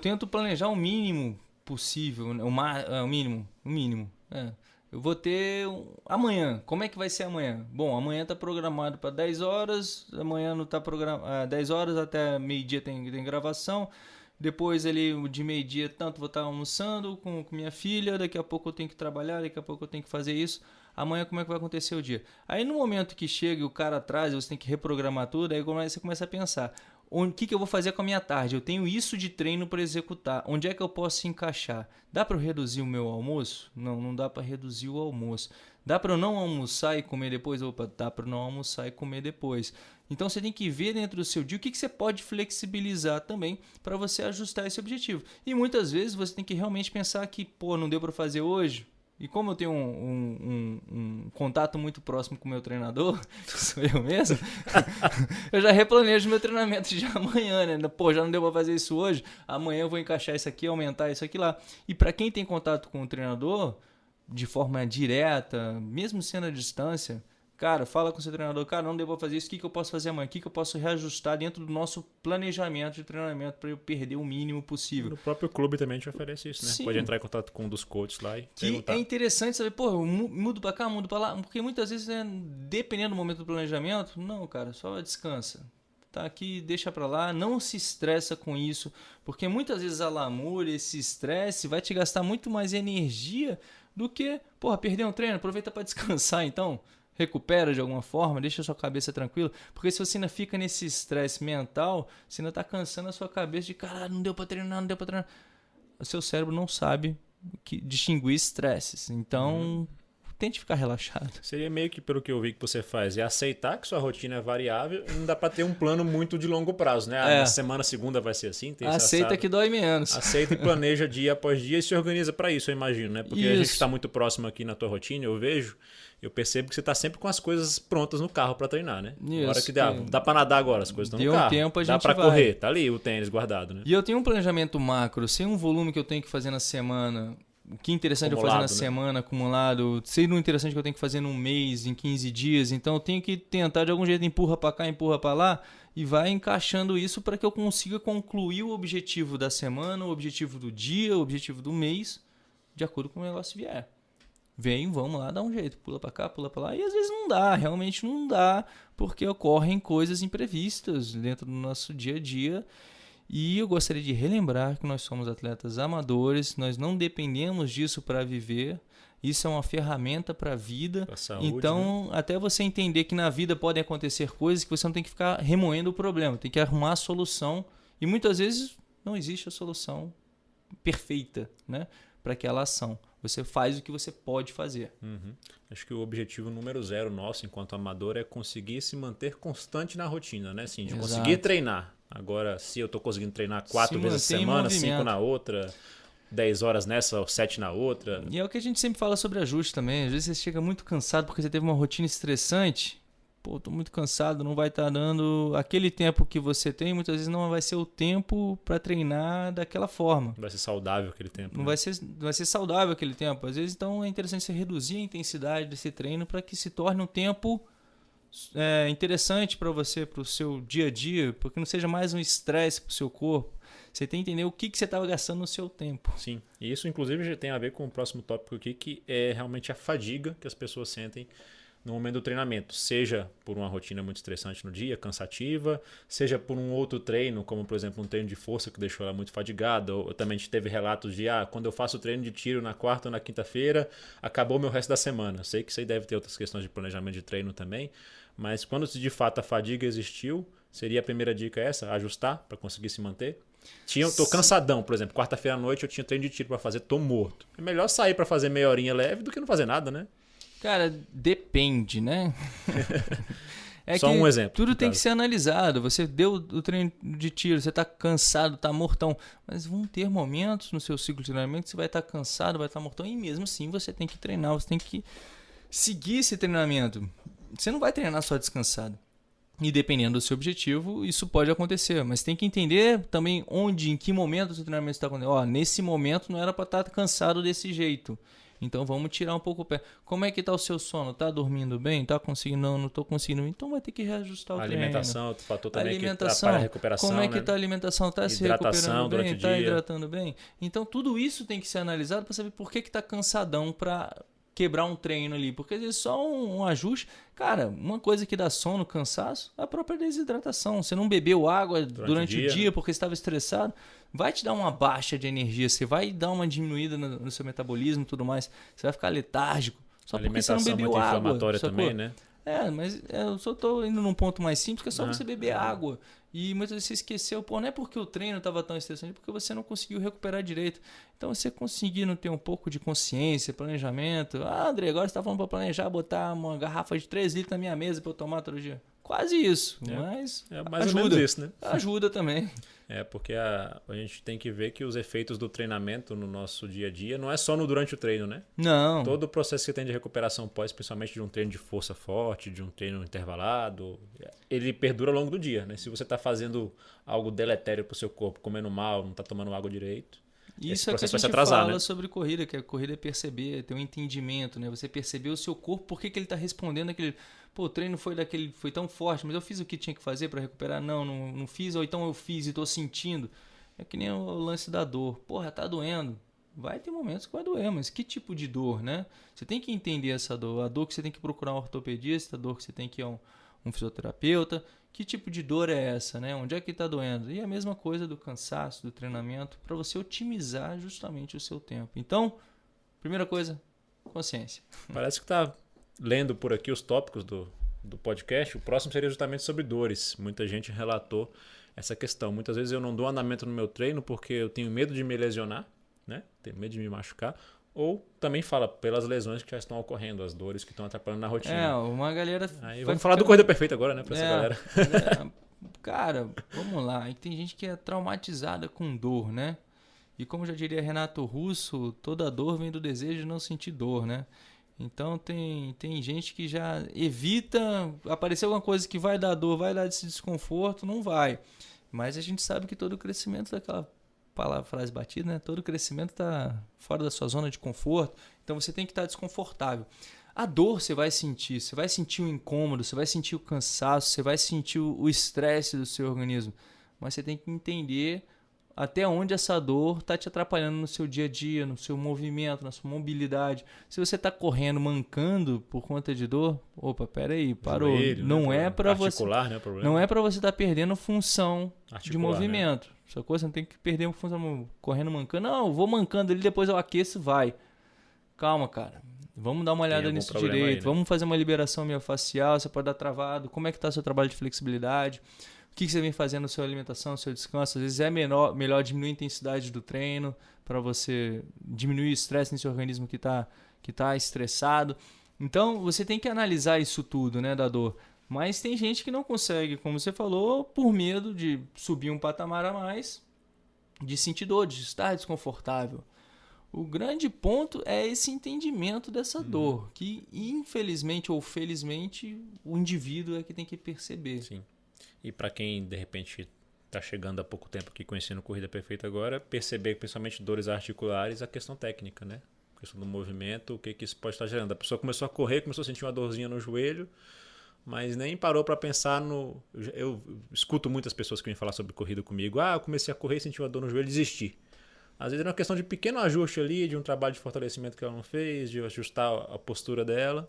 tento planejar o mínimo possível, né? o, ma é, o mínimo, o mínimo. É. Eu vou ter amanhã. Como é que vai ser amanhã? Bom, amanhã está programado para 10 horas, amanhã não está programado 10 horas até meio-dia tem, tem gravação. Depois ali de meio-dia tanto vou estar tá almoçando com, com minha filha, daqui a pouco eu tenho que trabalhar, daqui a pouco eu tenho que fazer isso amanhã como é que vai acontecer o dia. Aí no momento que chega e o cara atrás, você tem que reprogramar tudo, aí você começa a pensar, o que, que eu vou fazer com a minha tarde? Eu tenho isso de treino para executar. Onde é que eu posso encaixar? Dá para reduzir o meu almoço? Não, não dá para reduzir o almoço. Dá para eu não almoçar e comer depois? Opa, dá para não almoçar e comer depois. Então você tem que ver dentro do seu dia o que, que você pode flexibilizar também para você ajustar esse objetivo. E muitas vezes você tem que realmente pensar que, pô, não deu para fazer hoje, e como eu tenho um, um, um, um, contato muito próximo com o meu treinador, que sou eu mesmo, eu já replanejo meu treinamento de amanhã, né? Pô, já não deu pra fazer isso hoje, amanhã eu vou encaixar isso aqui, aumentar isso aqui lá. E para quem tem contato com o treinador, de forma direta, mesmo sendo à distância, Cara, fala com seu treinador, cara, não devo fazer isso, o que, que eu posso fazer amanhã? O que, que eu posso reajustar dentro do nosso planejamento de treinamento para eu perder o mínimo possível? No próprio clube também te oferece isso, né? Sim. Pode entrar em contato com um dos coaches lá e que perguntar. É interessante saber, pô, eu mudo para cá, mudo para lá, porque muitas vezes, né, dependendo do momento do planejamento, não, cara, só descansa. Tá aqui, deixa para lá, não se estressa com isso, porque muitas vezes a lamúria, esse estresse vai te gastar muito mais energia do que, porra, perder um treino, aproveita para descansar então recupera de alguma forma, deixa a sua cabeça tranquila, porque se você ainda fica nesse estresse mental, você ainda está cansando a sua cabeça de cara, não deu para treinar, não deu para treinar. O seu cérebro não sabe que, distinguir estresses. Então, uhum. Tente ficar relaxado. Seria meio que pelo que eu vi que você faz, é aceitar que sua rotina é variável e não dá para ter um plano muito de longo prazo, né? Ah, é. Na semana segunda vai ser assim, Aceita que dói menos. Aceita e planeja dia após dia e se organiza para isso, eu imagino, né? Porque isso. a gente está muito próximo aqui na tua rotina, eu vejo eu percebo que você está sempre com as coisas prontas no carro para treinar, né? Isso, agora que dá, dá para nadar agora, as coisas estão no carro. Um tempo, a gente dá para correr, tá ali o tênis guardado, né? E eu tenho um planejamento macro, sem um volume que eu tenho que fazer na semana, o que é interessante acumulado, eu fazer na né? semana, acumulado, sendo interessante que eu tenho que fazer num mês, em 15 dias, então eu tenho que tentar de algum jeito empurra para cá, empurra para lá e vai encaixando isso para que eu consiga concluir o objetivo da semana, o objetivo do dia, o objetivo do mês, de acordo com o negócio vier vem, vamos lá, dá um jeito, pula para cá, pula para lá. E às vezes não dá, realmente não dá, porque ocorrem coisas imprevistas dentro do nosso dia a dia. E eu gostaria de relembrar que nós somos atletas amadores, nós não dependemos disso para viver. Isso é uma ferramenta para a vida. Saúde, então, né? até você entender que na vida podem acontecer coisas que você não tem que ficar remoendo o problema, tem que arrumar a solução. E muitas vezes não existe a solução perfeita né, para aquela ação. Você faz o que você pode fazer. Uhum. Acho que o objetivo número zero nosso, enquanto amador, é conseguir se manter constante na rotina, né? Assim, de Exato. conseguir treinar. Agora, se eu estou conseguindo treinar quatro se vezes a semana, cinco na outra, dez horas nessa, sete na outra. E é o que a gente sempre fala sobre ajuste também. Às vezes você chega muito cansado porque você teve uma rotina estressante pô, tô muito cansado, não vai estar tá dando aquele tempo que você tem, muitas vezes não vai ser o tempo para treinar daquela forma. Não vai ser saudável aquele tempo. Não né? vai ser, vai ser saudável aquele tempo. Às vezes então é interessante você reduzir a intensidade desse treino para que se torne um tempo é, interessante para você, para o seu dia a dia, porque não seja mais um estresse para o seu corpo. Você tem que entender o que, que você estava gastando no seu tempo. Sim, e isso inclusive já tem a ver com o próximo tópico aqui, que é realmente a fadiga que as pessoas sentem no momento do treinamento, seja por uma rotina muito estressante no dia, cansativa, seja por um outro treino, como por exemplo um treino de força que deixou ela muito fadigada, ou também a gente teve relatos de ah, quando eu faço treino de tiro na quarta ou na quinta-feira, acabou meu resto da semana. Sei que isso aí deve ter outras questões de planejamento de treino também, mas quando de fato a fadiga existiu, seria a primeira dica essa, ajustar para conseguir se manter? Tinha, tô cansadão, por exemplo, quarta-feira à noite eu tinha treino de tiro para fazer, tô morto. É melhor sair para fazer meia horinha leve do que não fazer nada, né? Cara, depende, né? É Só um exemplo. Tudo tem que ser analisado. Você deu o treino de tiro, você está cansado, está mortão. Mas vão ter momentos no seu ciclo de treinamento que você vai estar tá cansado, vai estar tá mortão. E mesmo assim você tem que treinar, você tem que seguir esse treinamento. Você não vai treinar só descansado. E dependendo do seu objetivo, isso pode acontecer. Mas tem que entender também onde, em que momento o seu treinamento está acontecendo. Ó, nesse momento não era para estar tá cansado desse jeito Então vamos tirar um pouco o pé. Como é que tá o seu sono? Tá dormindo bem? Tá conseguindo? Não, não tô conseguindo. Então vai ter que reajustar o A treino. alimentação, fator também alimentação, que a recuperação, Como é que né? tá a alimentação? Tá se recuperando bem? Tá hidratando bem? Então tudo isso tem que ser analisado para saber por que que tá cansadão para quebrar um treino ali, porque às vezes só um, um ajuste, cara, uma coisa que dá sono, cansaço, é a própria desidratação. Você não bebeu água durante, o o dia, dia porque estava estressado, vai te dar uma baixa de energia, você vai dar uma diminuída no, no seu metabolismo e tudo mais, você vai ficar letárgico. Só porque você alimentação não bebeu muito água. inflamatória sacou? também, né? É, mas é, eu só tô indo num ponto mais simples, que é só Ah. você beber água. E muitas vezes você esqueceu, pô, não é porque o treino estava tão estressante, é porque você não conseguiu recuperar direito. Então você conseguindo ter um pouco de consciência, planejamento. Ah, André, agora você está falando para planejar botar uma garrafa de 3 litros na minha mesa para eu tomar todo dia. Quase isso, É. mas É mais ajuda. ou menos isso, né? ajuda também. É, porque a, a gente tem que ver que os efeitos do treinamento no nosso dia a dia não é só no durante o treino, né? Não. Todo o processo que tem de recuperação pós, principalmente de um treino de força forte, de um treino intervalado, ele perdura ao longo do dia, né? Se você está fazendo algo deletério para o seu corpo, comendo mal, não está tomando água direito, Isso é que a gente atrasar, fala né? sobre corrida, que a corrida é perceber, ter um entendimento, né? Você perceber o seu corpo, por que, que ele está respondendo aquele. Pô, o treino foi daquele, foi tão forte, mas eu fiz o que tinha que fazer para recuperar? Não, não, não fiz, ou então eu fiz e estou sentindo. É que nem o lance da dor. Porra, tá doendo. Vai ter momentos que vai doer, mas que tipo de dor, né? Você tem que entender essa dor. A dor que você tem que procurar um ortopedista, a dor que você tem que ir a um, um fisioterapeuta. Que tipo de dor é essa, né? Onde é que está doendo? E a mesma coisa do cansaço, do treinamento, para você otimizar justamente o seu tempo. Então, primeira coisa, consciência. Parece que tá lendo por aqui os tópicos do, do podcast. O próximo seria justamente sobre dores. Muita gente relatou essa questão. Muitas vezes eu não dou andamento no meu treino porque eu tenho medo de me lesionar, né? Tenho medo de me machucar. Ou também fala pelas lesões que já estão ocorrendo, as dores que estão atrapalhando na É, rotina. uma galera. Aí vamos falar do Corrida Perfeita agora, né? Pra essa É, galera. é, cara, vamos lá. Tem gente que é traumatizada com dor, né? E como já diria Renato Russo, toda dor vem do desejo de não sentir dor, né? Então tem, tem gente que já evita aparecer alguma coisa que vai dar dor, vai dar esse desconforto, não vai. Mas a gente sabe que todo o crescimento daquela palavra, frase batida, né? Todo crescimento está fora da sua zona de conforto. Então você tem que estar desconfortável. A dor você vai sentir, você vai sentir o incômodo, você vai sentir o cansaço, você vai sentir o o estresse do seu organismo. Mas você tem que entender até onde essa dor está te atrapalhando no seu dia a dia, no seu movimento, na sua mobilidade. Se você está correndo, mancando por conta de dor, opa, peraí, parou. Joelho, né? não é para você, Articular, né? Não é para você estar perdendo função de Articular, movimento. Essa coisa você não tem que perder função correndo mancando. Não, eu vou mancando ali, depois eu aqueço, vai. Calma, cara. Vamos dar uma olhada nisso direito. aí, né? Vamos fazer uma liberação miofascial. Você pode dar travado. Como é que está seu trabalho de flexibilidade? O que, você vem fazendo na sua alimentação, no seu descanso? Às vezes é menor, melhor diminuir a intensidade do treino para você diminuir o estresse nesse organismo que está que tá estressado. Então, você tem que analisar isso tudo, né, da dor. Mas tem gente que não consegue, como você falou, por medo de subir um patamar a mais, de sentir dor, de estar desconfortável. O grande ponto é esse entendimento dessa dor, que infelizmente ou felizmente o indivíduo é que tem que perceber. Sim. E para quem de repente está chegando há pouco tempo aqui conhecendo Corrida Perfeita agora, perceber principalmente dores articulares, a questão técnica, né? A questão do movimento, o que, que isso pode estar gerando. A pessoa começou a correr, começou a sentir uma dorzinha no joelho, mas nem parou para pensar no. Eu, escuto muitas pessoas que vêm falar sobre corrida comigo. Ah, eu comecei a correr, senti uma dor no joelho, desisti. Às vezes é uma questão de pequeno ajuste ali, de um trabalho de fortalecimento que ela não fez, de ajustar a postura dela.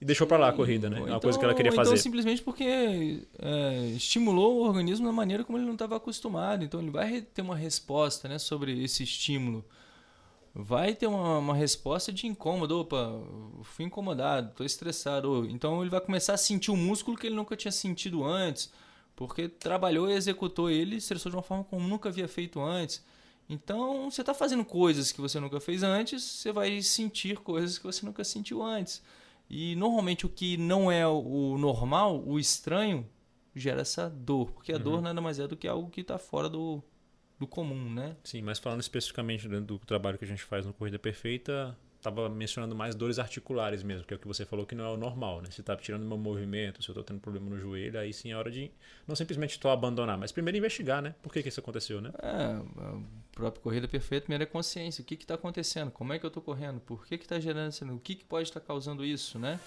E deixou para lá a corrida, né? É Ou uma coisa que ela queria ou fazer. Então simplesmente porque é, estimulou o organismo da maneira como ele não estava acostumado. Então ele vai ter uma resposta né, sobre esse estímulo. Vai ter uma, uma resposta de incômodo. Opa, fui incomodado, estou estressado. Ou- Então ele vai começar a sentir o músculo que ele nunca tinha sentido antes. Porque trabalhou e executou ele, estressou de uma forma como nunca havia feito antes. Então, você está fazendo coisas que você nunca fez antes, você vai sentir coisas que você nunca sentiu antes. E normalmente o que não é o normal, o estranho, gera essa dor. Porque a dor nada mais é do que algo que está fora do, do comum, né? Sim, mas falando especificamente do trabalho que a gente faz no Corrida Perfeita, estava mencionando mais dores articulares mesmo, que é o que você falou que não é o normal, né? Se está tirando meu movimento, se eu estou tendo problema no joelho, aí sim é hora de não simplesmente estou abandonar, mas primeiro investigar, né? Por que, que isso aconteceu, né? É, o próprio Corrida Perfeita, primeiro é consciência. O que está acontecendo? Como é que eu estou correndo? Por que está gerando isso? O que, que pode estar tá causando isso, né?